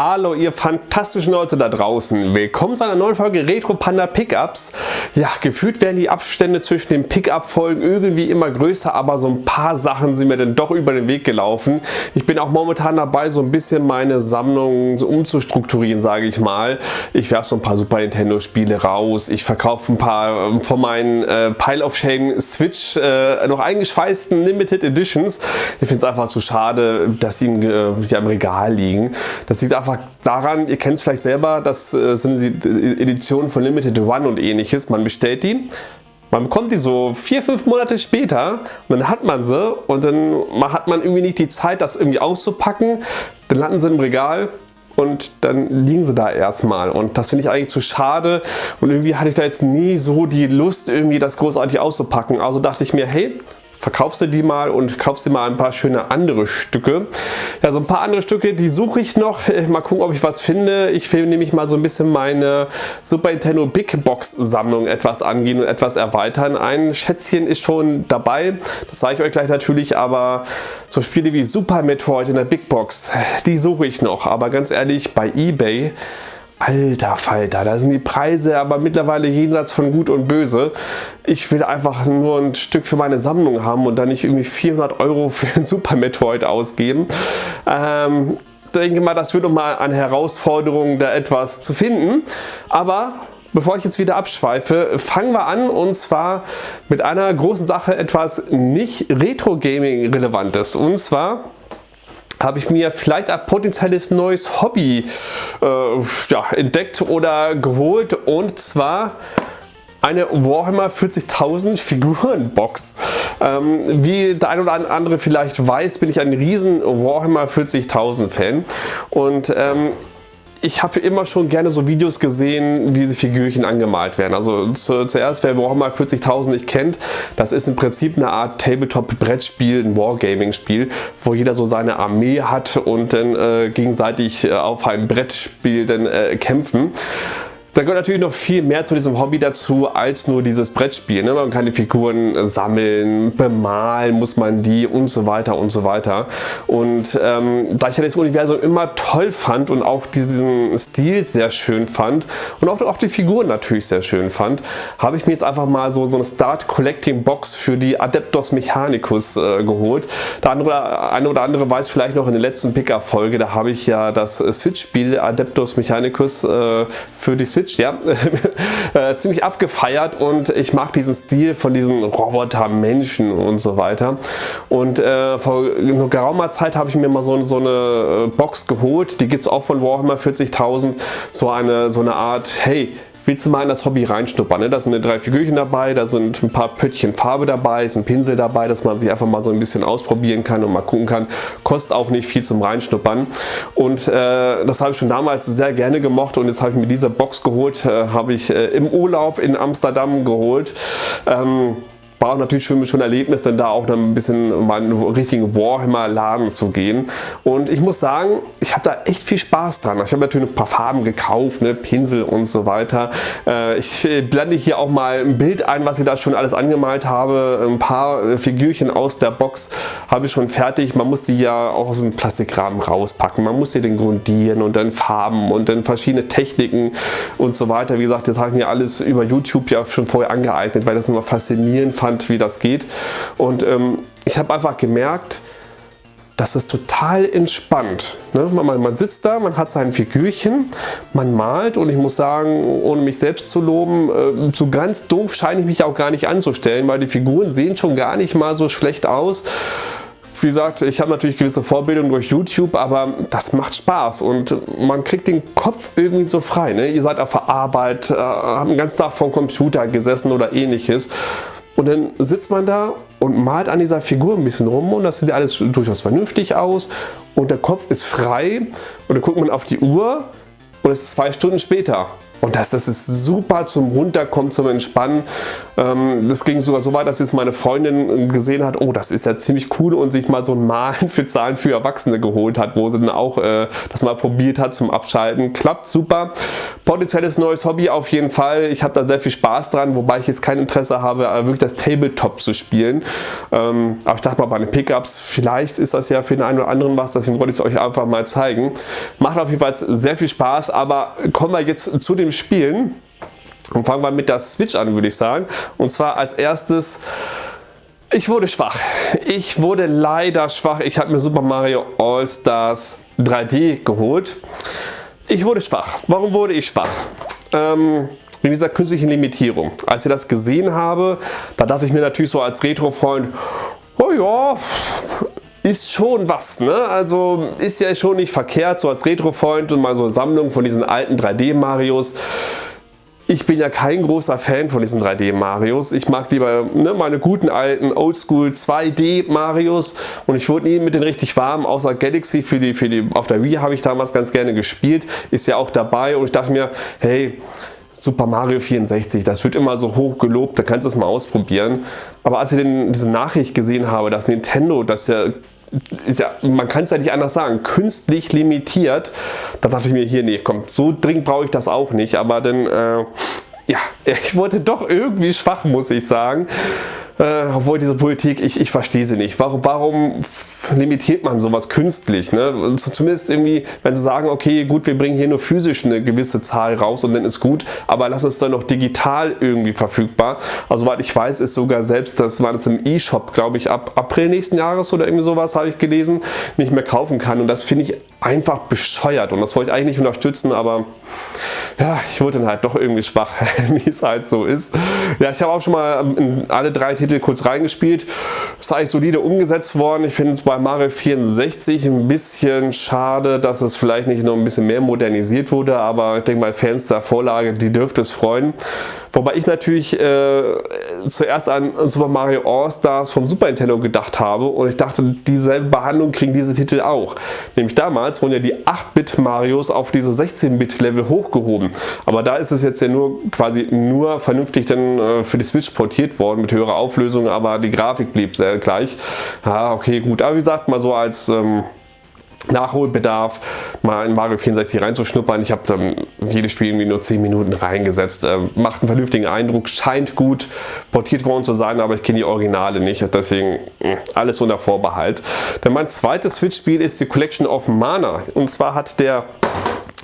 Hallo ihr fantastischen Leute da draußen. Willkommen zu einer neuen Folge Retro Panda Pickups. Ja, gefühlt werden die Abstände zwischen den Pickup-Folgen irgendwie immer größer, aber so ein paar Sachen sind mir dann doch über den Weg gelaufen. Ich bin auch momentan dabei, so ein bisschen meine Sammlung umzustrukturieren, sage ich mal. Ich werfe so ein paar Super Nintendo Spiele raus. Ich verkaufe ein paar ähm, von meinen äh, Pile of Shame Switch äh, noch eingeschweißten Limited Editions. Ich finde es einfach zu schade, dass sie im, äh, ja, im Regal liegen. Das liegt einfach daran, ihr kennt es vielleicht selber, das äh, sind die Editionen von Limited One und ähnliches. Man bestellt die, man bekommt die so vier, fünf Monate später und dann hat man sie und dann hat man irgendwie nicht die Zeit, das irgendwie auszupacken. Dann landen sie im Regal und dann liegen sie da erstmal und das finde ich eigentlich zu schade und irgendwie hatte ich da jetzt nie so die Lust irgendwie das großartig auszupacken. Also dachte ich mir, hey, verkaufst du die mal und kaufst dir mal ein paar schöne andere Stücke. Ja, so ein paar andere Stücke, die suche ich noch. Äh, mal gucken, ob ich was finde. Ich will nämlich mal so ein bisschen meine Super Nintendo Big Box Sammlung etwas angehen und etwas erweitern. Ein Schätzchen ist schon dabei, das zeige ich euch gleich natürlich, aber so Spiele wie Super Metroid in der Big Box, die suche ich noch. Aber ganz ehrlich, bei Ebay Alter Falter, da sind die Preise aber mittlerweile jenseits von Gut und Böse. Ich will einfach nur ein Stück für meine Sammlung haben und dann nicht irgendwie 400 Euro für ein Super Metroid ausgeben. Ähm, denke mal, das wird nochmal eine Herausforderung, da etwas zu finden. Aber bevor ich jetzt wieder abschweife, fangen wir an und zwar mit einer großen Sache, etwas nicht Retro-Gaming relevantes. Und zwar habe ich mir vielleicht ein potenzielles neues Hobby äh, ja, entdeckt oder geholt und zwar eine Warhammer 40.000 Figurenbox. Ähm, wie der ein oder andere vielleicht weiß, bin ich ein riesen Warhammer 40.000 Fan und ähm, ich habe immer schon gerne so Videos gesehen, wie diese Figürchen angemalt werden. Also zu, zuerst, wer Warhammer 40.000 nicht kennt, das ist im Prinzip eine Art Tabletop-Brettspiel, ein Wargaming-Spiel, wo jeder so seine Armee hat und dann äh, gegenseitig äh, auf einem Brettspiel dann äh, kämpfen. Da gehört natürlich noch viel mehr zu diesem Hobby dazu als nur dieses Brettspiel. Ne? Man kann die Figuren sammeln, bemalen muss man die und so weiter und so weiter. Und ähm, da ich ja das Universum immer toll fand und auch diesen Stil sehr schön fand und auch, auch die Figuren natürlich sehr schön fand, habe ich mir jetzt einfach mal so, so eine Start Collecting Box für die Adeptos Mechanicus äh, geholt. Der andere, eine oder andere weiß vielleicht noch in der letzten Pickup Folge, da habe ich ja das Switch-Spiel Adeptos Mechanicus äh, für die Switch Switch, ja, äh, ziemlich abgefeiert und ich mag diesen Stil von diesen Roboter-Menschen und so weiter. Und äh, vor geraumer Zeit habe ich mir mal so, so eine äh, Box geholt, die gibt es auch von Warhammer 40.000, so eine, so eine Art, hey, willst du mal in das Hobby reinstuppern. Ne? Da sind drei Figürchen dabei, da sind ein paar Pöttchen Farbe dabei, ist ein Pinsel dabei, dass man sich einfach mal so ein bisschen ausprobieren kann und mal gucken kann. Kostet auch nicht viel zum Reinschnuppern. Und äh, das habe ich schon damals sehr gerne gemocht und jetzt habe ich mir diese Box geholt, äh, habe ich äh, im Urlaub in Amsterdam geholt. Ähm, war natürlich für mich schon ein Erlebnis, denn da auch dann ein bisschen in einen richtigen Warhammer-Laden zu gehen. Und ich muss sagen, ich habe da echt viel Spaß dran. Ich habe natürlich ein paar Farben gekauft, ne, Pinsel und so weiter. Äh, ich äh, blende hier auch mal ein Bild ein, was ich da schon alles angemalt habe. Ein paar äh, Figürchen aus der Box habe ich schon fertig. Man muss die ja auch aus dem Plastikrahmen rauspacken. Man muss sie den grundieren und dann Farben und dann verschiedene Techniken und so weiter. Wie gesagt, das habe ich mir alles über YouTube ja schon vorher angeeignet, weil das immer faszinierend fand fand, wie das geht. Und ähm, ich habe einfach gemerkt, das ist total entspannt. Ne? Man, man, sitzt da, man hat sein Figürchen, man malt und ich muss sagen, ohne mich selbst zu loben, äh, so ganz doof scheine ich mich auch gar nicht anzustellen, weil die Figuren sehen schon gar nicht mal so schlecht aus. Wie gesagt, ich habe natürlich gewisse Vorbildung durch YouTube, aber das macht Spaß und man kriegt den Kopf irgendwie so frei. Ne? Ihr seid auf der Arbeit, äh, habt den ganzen Tag vor dem Computer gesessen oder ähnliches und dann sitzt man da und malt an dieser Figur ein bisschen rum und das sieht alles durchaus vernünftig aus. Und der Kopf ist frei und dann guckt man auf die Uhr und es ist zwei Stunden später Und das, das ist super zum Runterkommen, zum Entspannen. Ähm, das ging sogar so weit, dass jetzt meine Freundin gesehen hat, oh, das ist ja ziemlich cool und sich mal so ein Malen für Zahlen für Erwachsene geholt hat, wo sie dann auch äh, das mal probiert hat zum Abschalten. Klappt super. Potenzielles neues Hobby auf jeden Fall. Ich habe da sehr viel Spaß dran, wobei ich jetzt kein Interesse habe, äh, wirklich das Tabletop zu spielen. Ähm, aber ich dachte mal bei den Pickups, vielleicht ist das ja für den einen oder anderen was, deswegen wollte ich es euch einfach mal zeigen. Macht auf jeden Fall sehr viel Spaß, aber kommen wir jetzt zu den dem Spielen. Und fangen wir mit der Switch an, würde ich sagen. Und zwar als erstes, ich wurde schwach. Ich wurde leider schwach. Ich habe mir Super Mario All-Stars 3D geholt. Ich wurde schwach. Warum wurde ich schwach? Ähm, wegen dieser künstlichen Limitierung. Als ich das gesehen habe, da dachte ich mir natürlich so als Retro-Freund, oh ja, ist schon was, ne? Also ist ja schon nicht verkehrt, so als Retro-Freund und mal so eine Sammlung von diesen alten 3D-Marios. Ich bin ja kein großer Fan von diesen 3D-Marios. Ich mag lieber ne, meine guten alten Oldschool 2D-Marios und ich wurde nie mit den richtig warm, außer Galaxy für die, für die, auf der Wii habe ich damals ganz gerne gespielt, ist ja auch dabei und ich dachte mir, hey, Super Mario 64, das wird immer so hoch gelobt, da kannst du es mal ausprobieren. Aber als ich den, diese Nachricht gesehen habe, dass Nintendo das ja ja, man kann es ja nicht anders sagen, künstlich limitiert. Da dachte ich mir, hier, nee, komm, so dringend brauche ich das auch nicht. Aber dann, äh, ja, ich wurde doch irgendwie schwach, muss ich sagen. Äh, obwohl diese Politik, ich, ich verstehe sie nicht. Warum, warum limitiert man sowas künstlich? Ne? Zumindest irgendwie, wenn sie sagen, okay, gut, wir bringen hier nur physisch eine gewisse Zahl raus und dann ist gut, aber lass es dann noch digital irgendwie verfügbar. Also, soweit ich weiß, ist sogar selbst, das war das im E-Shop, glaube ich, ab April nächsten Jahres oder irgendwie sowas, habe ich gelesen, nicht mehr kaufen kann. Und das finde ich einfach bescheuert und das wollte ich eigentlich nicht unterstützen, aber ja, ich wurde dann halt doch irgendwie schwach, wie es halt so ist. Ja, ich habe auch schon mal ähm, in alle drei Titel kurz reingespielt. Ist eigentlich solide umgesetzt worden. Ich finde es bei Mario 64 ein bisschen schade, dass es vielleicht nicht noch ein bisschen mehr modernisiert wurde, aber ich denke mal Fans der Vorlage, die dürfte es freuen. Wobei ich natürlich äh, zuerst an Super Mario All-Stars vom Super Nintendo gedacht habe und ich dachte, dieselbe Behandlung kriegen diese Titel auch. Nämlich damals wurden ja die 8-Bit Marios auf diese 16-Bit Level hochgehoben. Aber da ist es jetzt ja nur quasi nur vernünftig dann äh, für die Switch portiert worden mit höherer Auflösung, aber die Grafik blieb sehr gleich. Ja, okay, gut. Aber wie gesagt, mal so als ähm, Nachholbedarf, mal in Mario 64 reinzuschnuppern. Ich habe dann jedes Spiel irgendwie nur 10 Minuten reingesetzt. Äh, macht einen vernünftigen Eindruck, scheint gut portiert worden zu sein, aber ich kenne die Originale nicht. Deswegen hm, alles unter Vorbehalt. Denn mein zweites Switch-Spiel ist die Collection of Mana. Und zwar hat der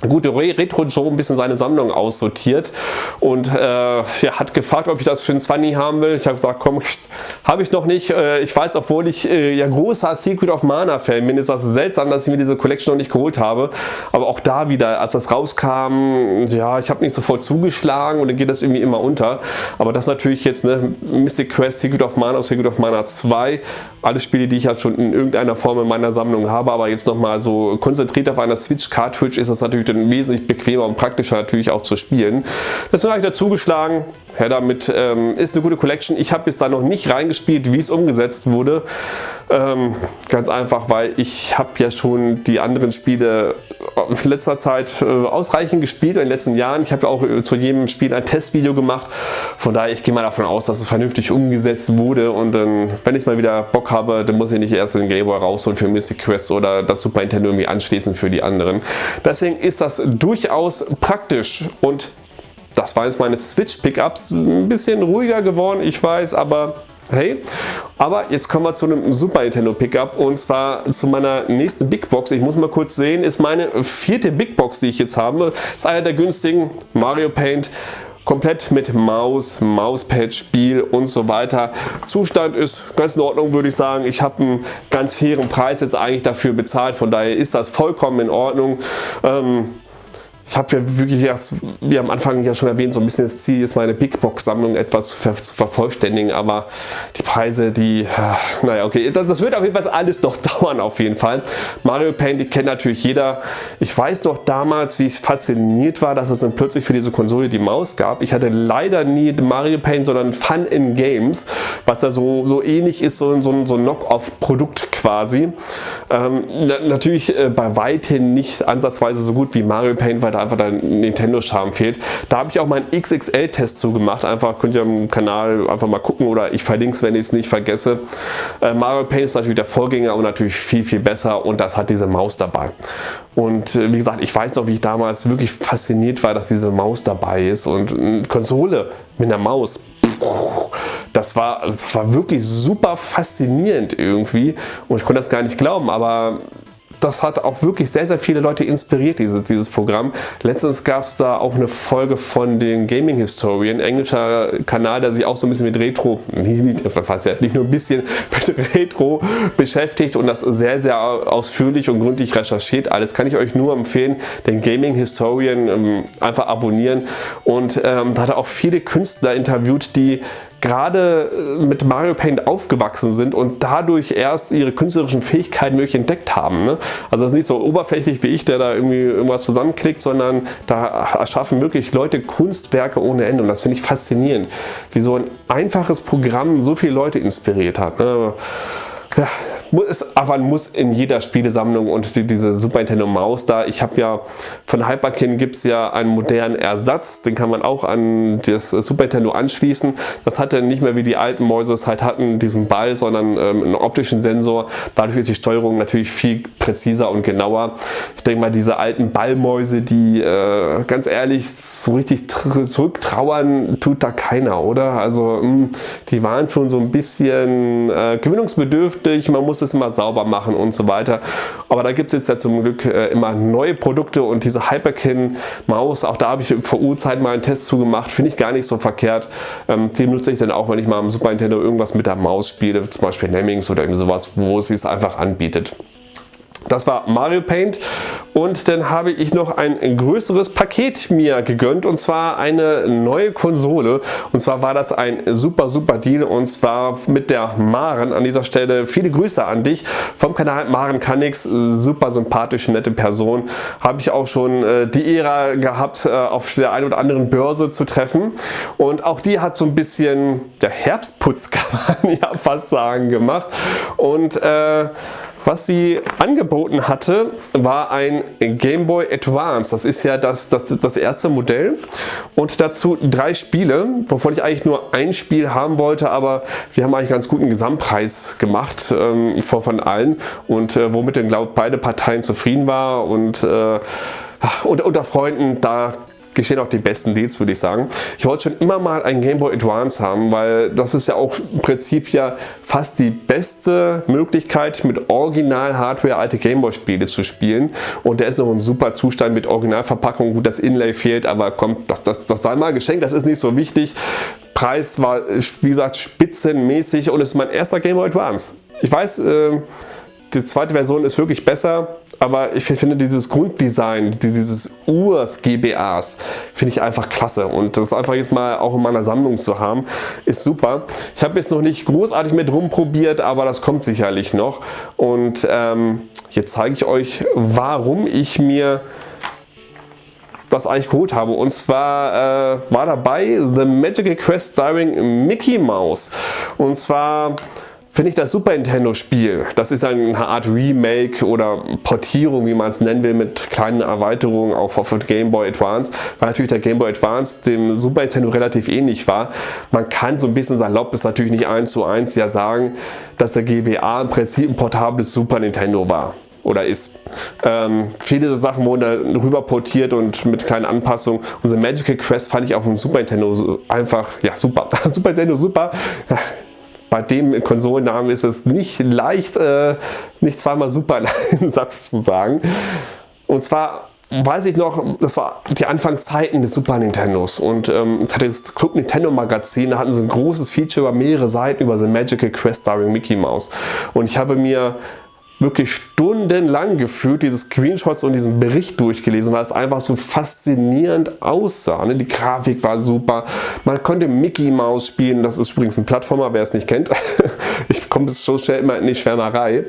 gute Retro Joe ein bisschen seine Sammlung aussortiert und äh, ja, hat gefragt, ob ich das für ein 20 haben will. Ich habe gesagt, komm, habe ich noch nicht. Äh, ich weiß, obwohl ich äh, ja großer Secret of Mana Fan bin, ist das seltsam, dass ich mir diese Collection noch nicht geholt habe. Aber auch da wieder, als das rauskam, ja, ich habe nicht sofort zugeschlagen und dann geht das irgendwie immer unter. Aber das natürlich jetzt, ne, Mystic Quest, Secret of Mana Secret of Mana 2, alle Spiele, die ich halt schon in irgendeiner Form in meiner Sammlung habe, aber jetzt nochmal so konzentriert auf einer Switch Cartridge ist das natürlich dann wesentlich bequemer und praktischer natürlich auch zu spielen. Deswegen habe ich dazu geschlagen, ja, damit ähm, ist eine gute Collection. Ich habe bis da noch nicht reingespielt, wie es umgesetzt wurde. Ähm, ganz einfach, weil ich habe ja schon die anderen Spiele in letzter Zeit äh, ausreichend gespielt, in den letzten Jahren. Ich habe ja auch äh, zu jedem Spiel ein Testvideo gemacht. Von daher, ich gehe mal davon aus, dass es vernünftig umgesetzt wurde. Und dann, wenn ich mal wieder Bock habe, dann muss ich nicht erst den Game Boy rausholen für Mystic Quest oder das Super Nintendo irgendwie anschließen für die anderen. Deswegen ist das durchaus praktisch und das waren jetzt meine Switch-Pickups. Ein bisschen ruhiger geworden, ich weiß, aber hey. Aber jetzt kommen wir zu einem Super Nintendo Pickup und zwar zu meiner nächsten Big Box. Ich muss mal kurz sehen, ist meine vierte Big Box, die ich jetzt habe. Ist einer der günstigen Mario Paint komplett mit Maus, Mauspad, Spiel und so weiter. Zustand ist ganz in Ordnung, würde ich sagen. Ich habe einen ganz fairen Preis jetzt eigentlich dafür bezahlt, von daher ist das vollkommen in Ordnung. Ähm, ich habe ja wirklich erst, wie am Anfang ja schon erwähnt, so ein bisschen das Ziel ist, meine Big Box Sammlung etwas zu, ver zu vervollständigen, aber die Preise, die, äh, naja, okay, das, das, wird auf jeden Fall alles noch dauern, auf jeden Fall. Mario Paint, die kennt natürlich jeder. Ich weiß noch, damals, wie ich fasziniert war, dass es dann plötzlich für diese Konsole die Maus gab. Ich hatte leider nie Mario Paint, sondern Fun in Games, was ja so, so ähnlich ist, so, so, so ein Knock-off-Produkt quasi. Ähm, na, natürlich äh, bei weitem nicht ansatzweise so gut wie Mario Paint, weil da einfach der Nintendo-Charme fehlt. Da habe ich auch meinen XXL-Test zugemacht. Einfach könnt ihr am Kanal einfach mal gucken oder ich verlinke es, wenn ich es nicht vergesse. Äh, Mario Paint ist natürlich der Vorgänger und natürlich viel, viel besser und das hat diese Maus dabei. Und äh, wie gesagt, ich weiß noch, wie ich damals wirklich fasziniert war, dass diese Maus dabei ist und eine Konsole mit einer Maus. Das war, das war wirklich super faszinierend irgendwie und ich konnte das gar nicht glauben, aber das hat auch wirklich sehr, sehr viele Leute inspiriert, dieses, dieses Programm. Letztens gab es da auch eine Folge von den Gaming Historian, englischer Kanal, der sich auch so ein bisschen mit Retro, was heißt ja, nicht nur ein bisschen mit Retro beschäftigt und das sehr, sehr ausführlich und gründlich recherchiert. Alles kann ich euch nur empfehlen, den Gaming Historian ähm, einfach abonnieren und ähm, da hat er auch viele Künstler interviewt, die gerade äh, mit Mario Paint aufgewachsen sind und dadurch erst ihre künstlerischen Fähigkeiten wirklich entdeckt haben. Ne? Also das ist nicht so oberflächlich wie ich, der da irgendwie irgendwas zusammenklickt, sondern da erschaffen wirklich Leute Kunstwerke ohne Ende und das finde ich faszinierend, wie so ein einfaches Programm so viele Leute inspiriert hat. Ne? Ja, ist aber muss in jeder Spielesammlung und die, diese Super Nintendo Maus da. Ich habe ja von Hyperkin gibt es ja einen modernen Ersatz, den kann man auch an das Super Nintendo anschließen. Das hatte nicht mehr wie die alten Mäuse es halt hatten, diesen Ball, sondern ähm, einen optischen Sensor. Dadurch ist die Steuerung natürlich viel präziser und genauer. Ich denke mal, diese alten Ballmäuse, die äh, ganz ehrlich so richtig zurücktrauern, tut da keiner, oder? Also mh, hm, die waren schon so ein bisschen äh, gewinnungsbedürftig. Man muss es immer sauber machen und so weiter. Aber da gibt es jetzt ja zum Glück äh, immer neue Produkte und diese Hyperkin Maus, auch da habe ich vor U-Zeit mal einen Test zugemacht, finde ich gar nicht so verkehrt. Ähm, die nutze ich dann auch, wenn ich mal am Super Nintendo irgendwas mit der Maus spiele, zum Beispiel Lemmings oder irgendwie sowas, wo es es einfach anbietet. Das war Mario Paint. Und dann habe ich noch ein größeres Paket mir gegönnt und zwar eine neue Konsole. Und zwar war das ein super super Deal und zwar mit der Maren an dieser Stelle. Viele Grüße an dich. Vom Kanal Maren Kannix super sympathische nette Person. Habe ich auch schon äh, die Ära gehabt äh, auf der einen oder anderen Börse zu treffen. Und auch die hat so ein bisschen der Herbstputz kann man ja fast sagen gemacht. Und äh, was sie angeboten hatte, war ein Game Boy Advance. Das ist ja das, das, das erste Modell und dazu drei Spiele, wovon ich eigentlich nur ein Spiel haben wollte, aber wir haben eigentlich ganz guten Gesamtpreis gemacht ähm, von allen und äh, womit dann glaube beide Parteien zufrieden war und äh, unter, unter Freunden, da geschehen auch die besten Deals, würde ich sagen. Ich wollte schon immer mal ein Game Boy Advance haben, weil das ist ja auch im Prinzip ja fast die beste Möglichkeit mit Original-Hardware alte Game Boy Spiele zu spielen und der ist noch in super Zustand mit Originalverpackung. Gut, das Inlay fehlt, aber kommt, das, das, das sei mal geschenkt, das ist nicht so wichtig. Preis war, wie gesagt, spitzenmäßig und es ist mein erster Game Boy Advance. Ich weiß, äh, die zweite Version ist wirklich besser, aber ich finde dieses Grunddesign, dieses Urs GBAs, finde ich einfach klasse. Und das einfach jetzt mal auch in meiner Sammlung zu haben, ist super. Ich habe jetzt noch nicht großartig mit rumprobiert, aber das kommt sicherlich noch. Und ähm, jetzt zeige ich euch, warum ich mir das eigentlich geholt habe. Und zwar äh, war dabei The Magical Quest Starring Mickey Mouse. Und zwar finde ich das Super Nintendo Spiel, das ist eine Art Remake oder Portierung, wie man es nennen will, mit kleinen Erweiterungen auf, auf Game Boy Advance, weil natürlich der Game Boy Advance dem Super Nintendo relativ ähnlich war. Man kann so ein bisschen salopp, ist natürlich nicht eins zu eins ja sagen, dass der GBA im Prinzip ein portables Super Nintendo war oder ist. Ähm, viele Sachen wurden da rüber portiert und mit kleinen Anpassungen. Unsere Magical Quest fand ich auf dem Super Nintendo einfach, ja super, Super Nintendo super bei dem Konsolennamen ist es nicht leicht, äh, nicht zweimal super in einen Satz zu sagen. Und zwar weiß ich noch, das war die Anfangszeiten des Super Nintendos und ähm, es hatte das Club Nintendo Magazin, da hatten sie ein großes Feature über mehrere Seiten über The Magical Quest starring Mickey Mouse und ich habe mir wirklich stundenlang gefühlt diese Screenshots und diesen Bericht durchgelesen, weil es einfach so faszinierend aussah. Ne? Die Grafik war super, man konnte Mickey Mouse spielen, das ist übrigens ein Plattformer, wer es nicht kennt. ich komme so schnell immer in die Schwärmerei.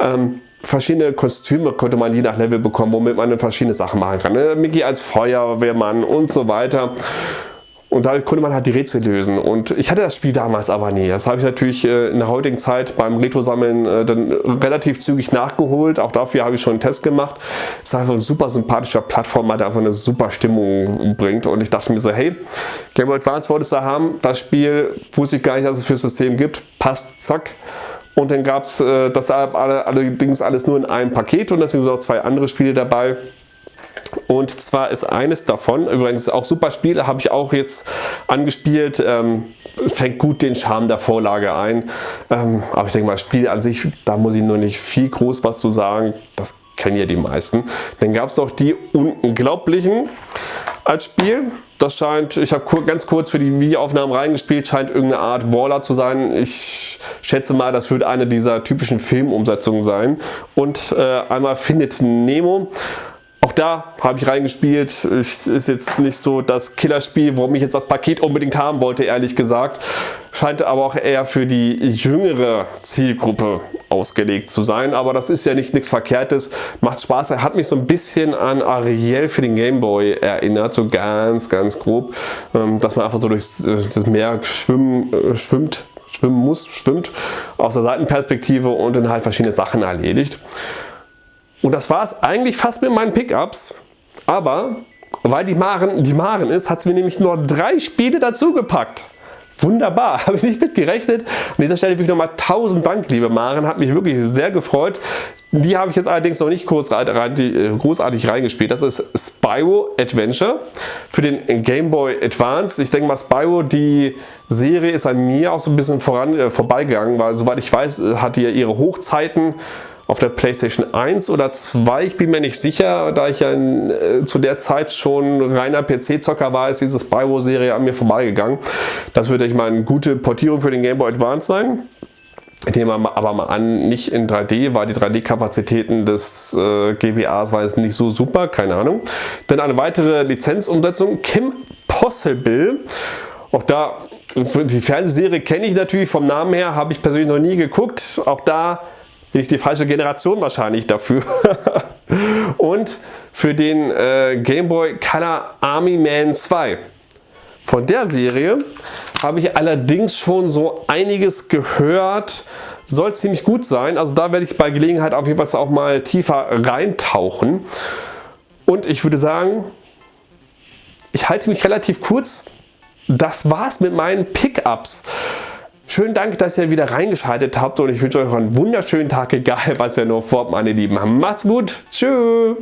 Ähm, verschiedene Kostüme konnte man je nach Level bekommen, womit man dann verschiedene Sachen machen kann. Ne? Mickey als Feuerwehrmann und so weiter. Und da konnte man halt die Rätsel lösen. Und ich hatte das Spiel damals aber nie. Das habe ich natürlich äh, in der heutigen Zeit beim Retro-Sammeln äh, dann relativ zügig nachgeholt. Auch dafür habe ich schon einen Test gemacht. Es ist einfach ein super sympathischer Plattformer, der einfach eine super Stimmung bringt. Und ich dachte mir so, hey, Game Boy Advance wolltest du haben. Das Spiel wusste ich gar nicht, dass es für das System gibt. Passt, zack. Und dann gab es äh, das allerdings alles nur in einem Paket und deswegen sind auch zwei andere Spiele dabei. Und zwar ist eines davon, übrigens auch super Spiele, habe ich auch jetzt angespielt, ähm, fängt gut den Charme der Vorlage ein. Ähm, aber ich denke mal, Spiel an sich, da muss ich nur nicht viel groß was zu sagen. Das kennen ja die meisten. Dann gab es noch die Unglaublichen als Spiel. Das scheint, ich habe ganz kurz für die Videoaufnahmen reingespielt, scheint irgendeine Art Waller zu sein. Ich schätze mal, das wird eine dieser typischen Filmumsetzungen sein. Und äh, einmal Findet Nemo. Auch da habe ich reingespielt. Es ist jetzt nicht so das Killerspiel, warum ich jetzt das Paket unbedingt haben wollte, ehrlich gesagt. Scheint aber auch eher für die jüngere Zielgruppe ausgelegt zu sein. Aber das ist ja nicht nichts Verkehrtes. Macht Spaß. Er hat mich so ein bisschen an Ariel für den Gameboy erinnert. So ganz, ganz grob. Ähm, dass man einfach so durchs Meer schwimmen, äh, schwimmt schwimmen muss, schwimmt aus der Seitenperspektive und dann halt verschiedene Sachen erledigt. Und das war es eigentlich fast mit meinen Pickups. Aber weil die Maren, die Maren ist, hat sie mir nämlich nur drei Spiele dazu gepackt. Wunderbar, habe ich nicht mit gerechnet. An dieser Stelle wirklich nochmal tausend Dank, liebe Maren, hat mich wirklich sehr gefreut. Die habe ich jetzt allerdings noch nicht äh, großartig reingespielt. Das ist Spyro Adventure für den Game Boy Advance. Ich denke mal Spyro, die Serie ist an mir auch so ein bisschen voran, äh, vorbeigegangen, weil soweit ich weiß, hat die ja ihre Hochzeiten auf der Playstation 1 oder 2, ich bin mir nicht sicher, da ich ja in, äh, zu der Zeit schon reiner PC-Zocker war, ist diese Spyro-Serie an mir vorbeigegangen. Das würde ich mal eine gute Portierung für den Game Boy Advance sein. Nehmen wir aber mal an, nicht in 3D, weil die 3D-Kapazitäten des äh, GBAs waren jetzt nicht so super, keine Ahnung. Dann eine weitere Lizenzumsetzung, Kim Possible. Auch da, die Fernsehserie kenne ich natürlich vom Namen her, habe ich persönlich noch nie geguckt. Auch da bin ich die falsche Generation wahrscheinlich dafür. und für den äh, Game Boy Color Army Man 2. Von der Serie habe ich allerdings schon so einiges gehört. Soll ziemlich gut sein. Also da werde ich bei Gelegenheit auf jeden Fall auch mal tiefer reintauchen. Und ich würde sagen, ich halte mich relativ kurz. Das war's mit meinen Pickups. Schönen Dank, dass ihr wieder reingeschaltet habt und ich wünsche euch einen wunderschönen Tag, egal was ihr noch vorhabt, meine Lieben. Macht's gut. Tschüss.